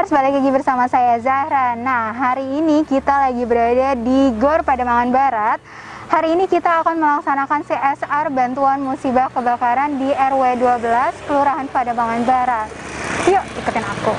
Womers, balik lagi bersama saya Zahra. Nah, hari ini kita lagi berada di GOR Pademangan Barat. Hari ini kita akan melaksanakan CSR Bantuan Musibah Kebakaran di RW 12 Kelurahan Pademangan Barat. Yuk, ikutin aku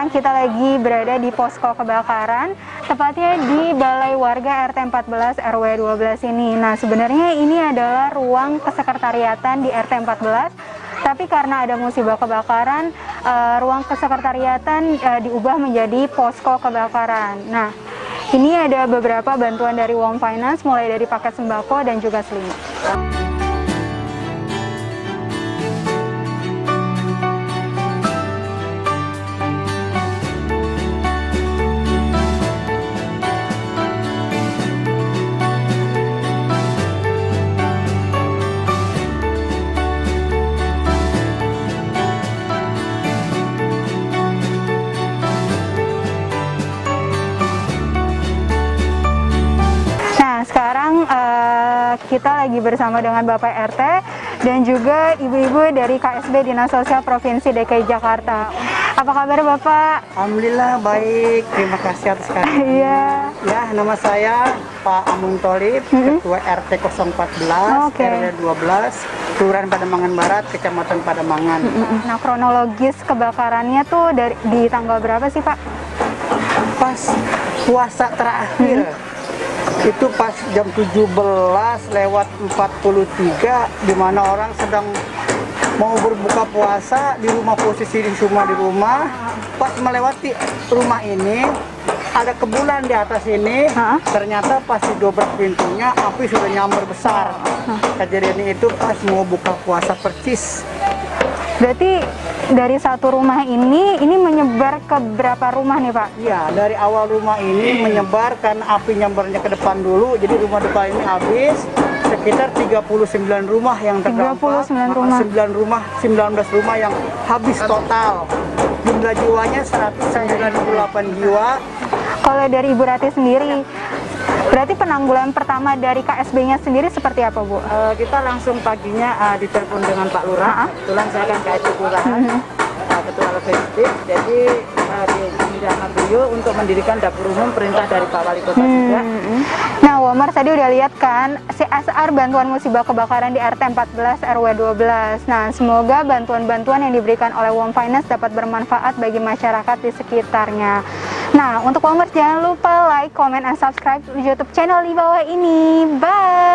sekarang kita lagi berada di posko kebakaran, tepatnya di Balai Warga RT 14 RW 12 ini. Nah, sebenarnya ini adalah ruang kesekretariatan di RT 14, tapi karena ada musibah kebakaran, uh, ruang kesekretariatan uh, diubah menjadi posko kebakaran. Nah, ini ada beberapa bantuan dari Wong Finance, mulai dari paket sembako dan juga selimut. Kita lagi bersama dengan Bapak RT dan juga ibu-ibu dari KSB Dinas Sosial Provinsi DKI Jakarta. Apa kabar Bapak? Alhamdulillah baik, terima kasih atas kehadiran. Iya. Ya, nama saya Pak Amung Tolib, Ketua RT 014, Oke. RW 12, Kelurahan Pademangan Barat, Kecamatan Pademangan. Nah, kronologis kebakarannya tuh dari di tanggal berapa sih Pak? Pas puasa terakhir, itu pas jam 17 lewat 43, di mana orang sedang mau berbuka puasa di rumah posisi di rumah di rumah, pas melewati rumah ini ada kebulan di atas ini, Hah? ternyata pas didobrak pintunya api sudah nyamber besar. Kejadian itu pas mau buka puasa percis. Berarti dari satu rumah ini ini menyebar ke berapa rumah nih Pak? Ya, dari awal rumah ini menyebar karena api nyambernya ke depan dulu, jadi rumah depan ini habis sekitar 39 rumah yang terdampak. 39 rumah. 9 rumah, 19 rumah yang habis total. Jumlah jiwanya 198 jiwa. Kalau dari Ibu Rati sendiri, berarti penanggulan pertama dari KSB-nya sendiri seperti apa Bu? Eh, kita langsung paginya eh, ditelepon dengan Pak Lurah. Kebetulan saya kan KSP Kelurahan, eh, Ketua Logistik. Jadi eh, diminta sama beliau untuk mendirikan dapur umum perintah dari Pak Wali Kota juga. Mm-mm. Nah, Womar tadi udah lihat kan CSR bantuan musibah kebakaran di RT 14 RW 12. Nah, semoga bantuan-bantuan yang diberikan oleh Wom Finance dapat bermanfaat bagi masyarakat di sekitarnya. Nah, untuk Womers jangan lupa like, comment, and subscribe YouTube channel di bawah ini. Bye!